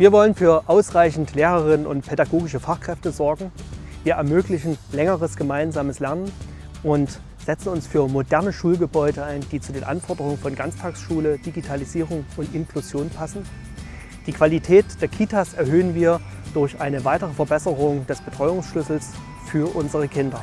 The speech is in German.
Wir wollen für ausreichend Lehrerinnen und pädagogische Fachkräfte sorgen. Wir ermöglichen längeres gemeinsames Lernen und setzen uns für moderne Schulgebäude ein, die zu den Anforderungen von Ganztagsschule, Digitalisierung und Inklusion passen. Die Qualität der Kitas erhöhen wir durch eine weitere Verbesserung des Betreuungsschlüssels für unsere Kinder.